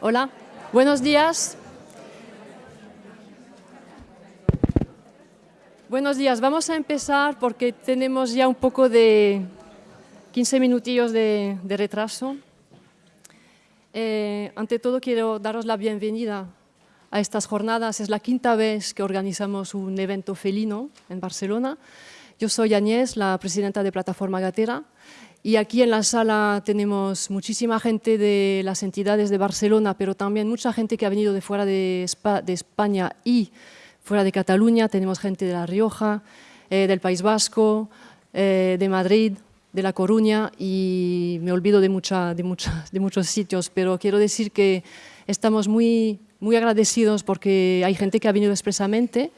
Hola, buenos días. Buenos días, vamos a empezar porque tenemos ya un poco de 15 minutillos de, retraso. Eh, ante todo quiero daros la bienvenida a estas jornadas. Es la quinta vez que organizamos un evento felino en Barcelona. Yo soy Añez, la presidenta de Plataforma Gatera, y aquí en la sala tenemos muchísima gente de las entidades de Barcelona, pero también mucha gente que ha venido de fuera de, España y fuera de Cataluña. Tenemos gente de La Rioja, eh, del País Vasco, eh, de Madrid, de La Coruña y me olvido de, mucha, de, de muchos sitios, pero quiero decir que estamos muy, muy agradecidos porque hay gente que ha venido expresamente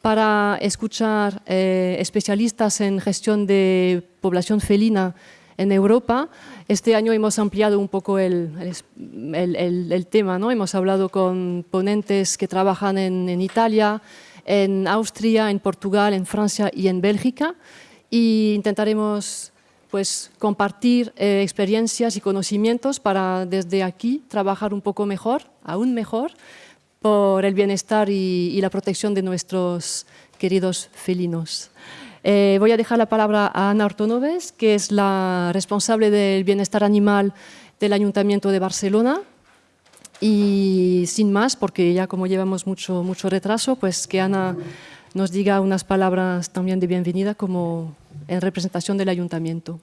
para escuchar eh, especialistas en gestión de población felina en Europa. Este año hemos ampliado un poco el, el, el, tema, ¿no? hemos hablado con ponentes que trabajan en, en, Italia, en Austria, en Portugal, en Francia y en Bélgica y intentaremos pues, compartir eh, experiencias y conocimientos para desde aquí trabajar un poco mejor, aún mejor, por el bienestar y, y la protección de nuestros queridos felinos. Eh, voy a dejar la palabra a Ana Ortonoves, que es la responsable del bienestar animal del Ayuntamiento de Barcelona. Y sin más, porque ya como llevamos mucho, mucho retraso, pues que Ana nos diga unas palabras también de bienvenida como en representación del Ayuntamiento.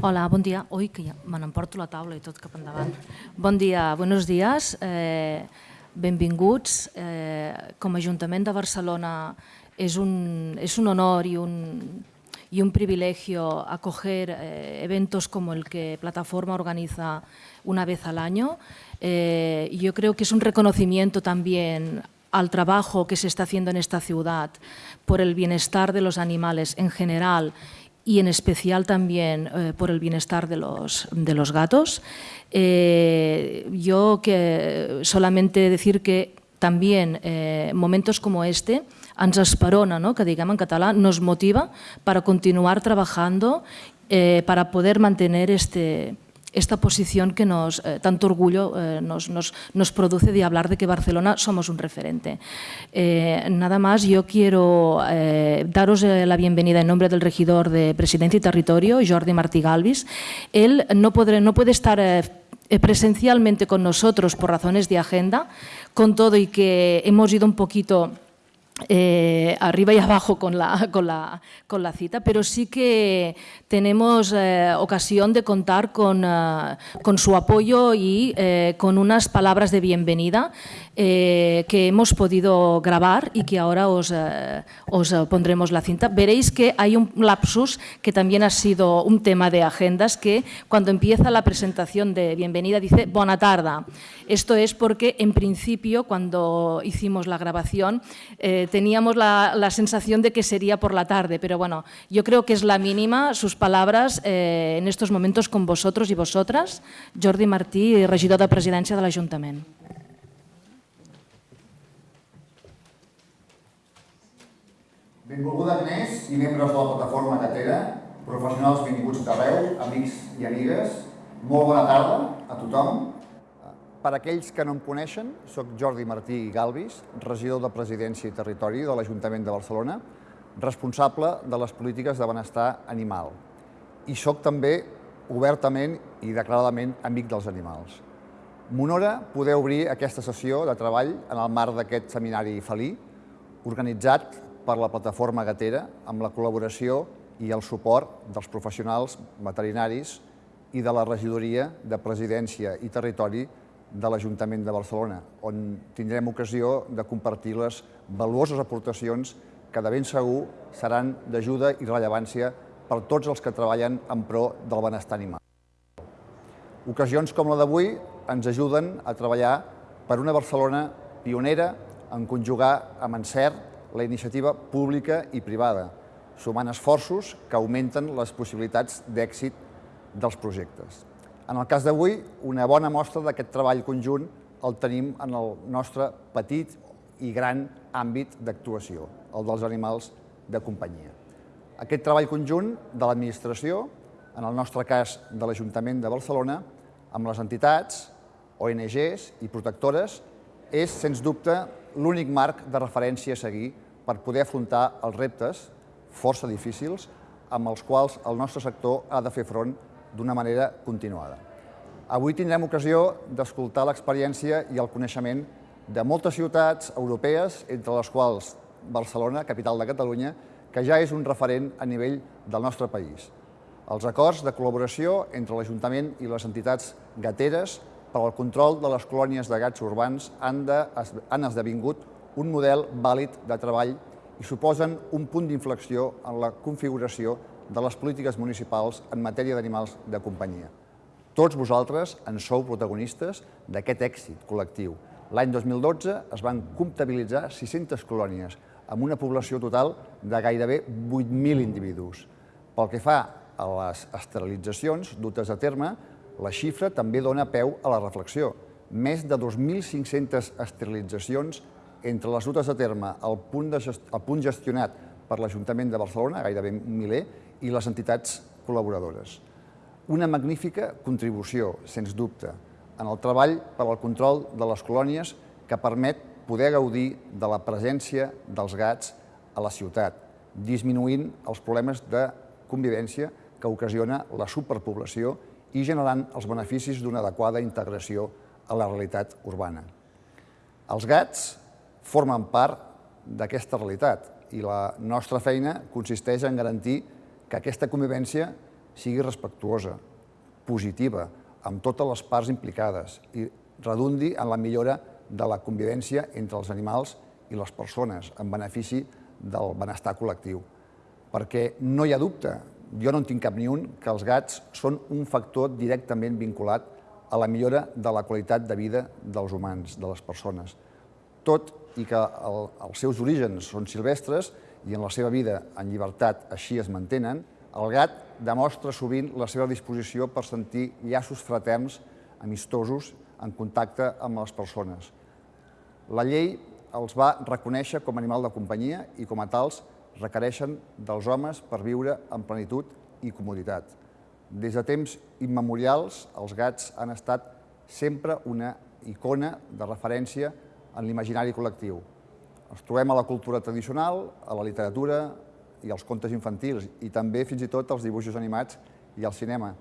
Hola, bon dia. Ui, que ja me n'emporto la taula i tot cap endavant. Bon dia, buenos días. Eh, benvinguts. Eh, de Barcelona es un, es un honor y un, y un privilegio acoger eh, eventos como el que Plataforma organiza una vez al año. Eh, yo creo que es un reconocimiento también al trabajo que se está haciendo en esta ciudad por el bienestar de los animales en general y en especial también eh, por el bienestar de los, de los gatos. yo que solamente decir que también momentos como este ens esperona, ¿no? que digamos en català, nos motiva para continuar trabajando eh, para poder mantener este, esta posición que nos, eh, tanto orgullo eh, nos, nos, nos, produce de hablar de que Barcelona somos un referente. Eh, nada más, yo quiero eh, daros eh, la bienvenida en nombre del regidor de Presidencia y Territorio, Jordi Martí Galvis. Él no, podré, no puede estar presencialmente con nosotros por razones de agenda, con todo y que hemos ido un poquito eh, arriba y abajo con la, con, la, con la, cita, pero sí que tenemos eh, ocasión de contar con, uh, con su apoyo y eh, con unas palabras de bienvenida eh, que hemos podido grabar y que ahora os, eh, os, pondremos la cinta. Veréis que hay un lapsus que también ha sido un tema de agendas, que cuando empieza la presentación de bienvenida dice «Buena tarda». Esto es porque, en principio, cuando hicimos la grabación, eh, teníamos la, la, sensación de que sería por la tarde, pero bueno, yo creo que es la mínima, sus palabras eh, en estos momentos con vosotros y vosotras. Jordi Martí, regidor de presidència de l'Ajuntament. Benvolguda Agnès i membres de la plataforma Catera, professionals benvinguts d'arreu, amics i amigues, molt bona tarda a tothom. Per aquells que no em coneixen, sóc Jordi Martí Galvis, regidor de Presidència i Territori de l'Ajuntament de Barcelona, responsable de les polítiques de benestar animal. I sóc també obertament i declaradament amic dels animals. M'honora poder obrir aquesta sessió de treball en el marc d'aquest seminari felí, organitzat per la plataforma Gatera amb la col·laboració i el suport dels professionals veterinaris i de la regidoria de Presidència i Territori de l'Ajuntament de Barcelona, on tindrem ocasió de compartir les valuoses aportacions que de ben segur seran d'ajuda i rellevància per tots els que treballen en pro del benestar animal. Ocasions com la d'avui ens ajuden a treballar per una Barcelona pionera en conjugar amb encert la iniciativa pública i privada, sumant esforços que augmenten les possibilitats d'èxit dels projectes. En el cas d'avui, una bona mostra d'aquest treball conjunt el tenim en el nostre petit i gran àmbit d'actuació, el dels animals de companyia. Aquest treball conjunt de l'administració, en el nostre cas de l'Ajuntament de Barcelona, amb les entitats, ONGs i protectores, és, sens dubte, l'únic marc de referència a seguir per poder afrontar els reptes, força difícils, amb els quals el nostre sector ha de fer front d'una manera continuada. Avui tindrem ocasió d'escoltar l'experiència i el coneixement de moltes ciutats europees, entre les quals Barcelona, capital de Catalunya, que ja és un referent a nivell del nostre país. Els acords de col·laboració entre l'Ajuntament i les entitats gateres per al control de les colònies de gats urbans han, de, han esdevingut un model vàlid de treball i suposen un punt d'inflexió en la configuració de les polítiques municipals en matèria d'animals de companyia. Tots vosaltres en sou protagonistes d'aquest èxit col·lectiu. L'any 2012 es van comptabilitzar 600 colònies, amb una població total de gairebé 8.000 individus. Pel que fa a les esterilitzacions dutes a terme, la xifra també dona peu a la reflexió. Més de 2.500 esterilitzacions entre les dutes a terme al punt, de gest al punt gestionat per l'Ajuntament de Barcelona, gairebé un miler, i les entitats col·laboradores. Una magnífica contribució, sens dubte, en el treball per al control de les colònies que permet poder gaudir de la presència dels gats a la ciutat, disminuint els problemes de convivència que ocasiona la superpoblació i generant els beneficis d'una adequada integració a la realitat urbana. Els gats formen part d'aquesta realitat i la nostra feina consisteix en garantir que aquesta convivència sigui respectuosa, positiva, amb totes les parts implicades i redundi en la millora de la convivència entre els animals i les persones, en benefici del benestar col·lectiu. Perquè no hi ha dubte jo no en tinc cap ni un, que els gats són un factor directament vinculat a la millora de la qualitat de vida dels humans, de les persones. Tot i que el, els seus orígens són silvestres i en la seva vida en llibertat així es mantenen, el gat demostra sovint la seva disposició per sentir llaços fraterns, amistosos, en contacte amb les persones. La llei els va reconèixer com a animal de companyia i com a tals requereixen dels homes per viure en plenitud i comoditat. Des de temps immemorials, els gats han estat sempre una icona de referència en l'imaginari col·lectiu. Els trobem a la cultura tradicional, a la literatura i als contes infantils, i també fins i tot als dibuixos animats i al cinema.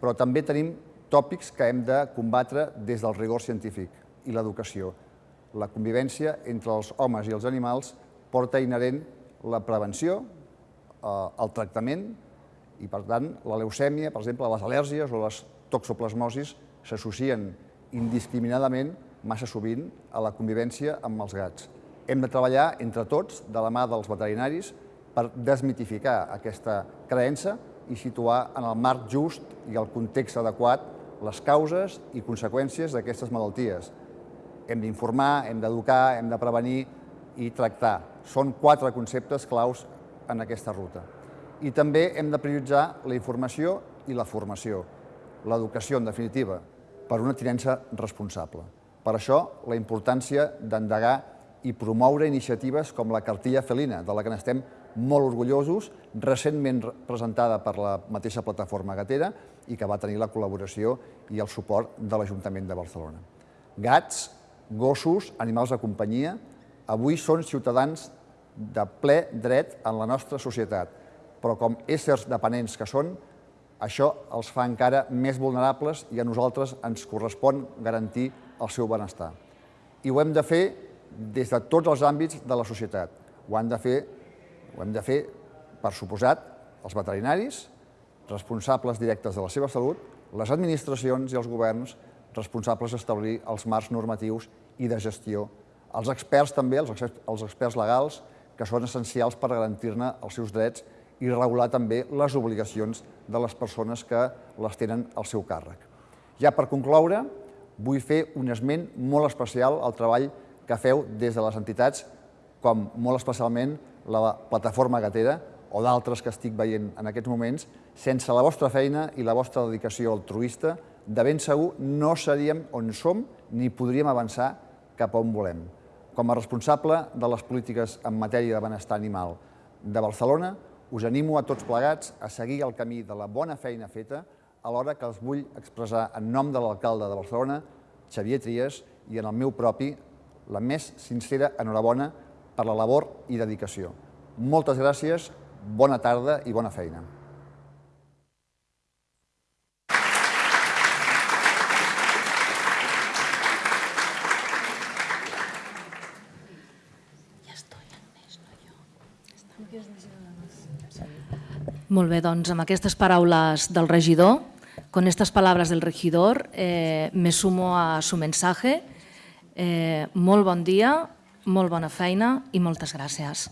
Però també tenim tòpics que hem de combatre des del rigor científic i l'educació. La convivència entre els homes i els animals porta inherent la prevenció, eh, el tractament i, per tant, la leucèmia, per exemple, les al·lèrgies o les toxoplasmosis s'associen indiscriminadament massa sovint a la convivència amb els gats. Hem de treballar entre tots, de la mà dels veterinaris, per desmitificar aquesta creença i situar en el marc just i el context adequat les causes i conseqüències d'aquestes malalties. Hem d'informar, hem d'educar, hem de prevenir i tractar. Són quatre conceptes claus en aquesta ruta. I també hem de prioritzar la informació i la formació, l'educació, en definitiva, per una tinença responsable. Per això, la importància d'endegar i promoure iniciatives com la cartilla felina, de la que n'estem molt orgullosos, recentment presentada per la mateixa plataforma gatera i que va tenir la col·laboració i el suport de l'Ajuntament de Barcelona. Gats, gossos, animals de companyia, avui són ciutadans de ple dret en la nostra societat, però com éssers dependents que són, això els fa encara més vulnerables i a nosaltres ens correspon garantir el seu benestar. I ho hem de fer des de tots els àmbits de la societat. Ho han de fer, ho hem de fer per suposat, els veterinaris, responsables directes de la seva salut, les administracions i els governs responsables d'establir els marcs normatius i de gestió els experts també, els, els experts legals, que són essencials per garantir-ne els seus drets i regular també les obligacions de les persones que les tenen al seu càrrec. Ja per concloure, vull fer un esment molt especial al treball que feu des de les entitats, com molt especialment la Plataforma Gatera o d'altres que estic veient en aquests moments, sense la vostra feina i la vostra dedicació altruista, de ben segur no seríem on som ni podríem avançar cap on volem. Com a responsable de les polítiques en matèria de benestar animal de Barcelona, us animo a tots plegats a seguir el camí de la bona feina feta, alhora que els vull expressar en nom de l'alcalde de Barcelona Xavier Trias, i en el meu propi, la més sincera enhorabona per la labor i dedicació. Moltes gràcies, bona tarda i bona feina. Molt bé, doncs amb aquestes paraules del regidor, con estas palabras del regidor, eh, me sumo a su mensaje. Eh, molt bon dia, molt bona feina i moltes gràcies.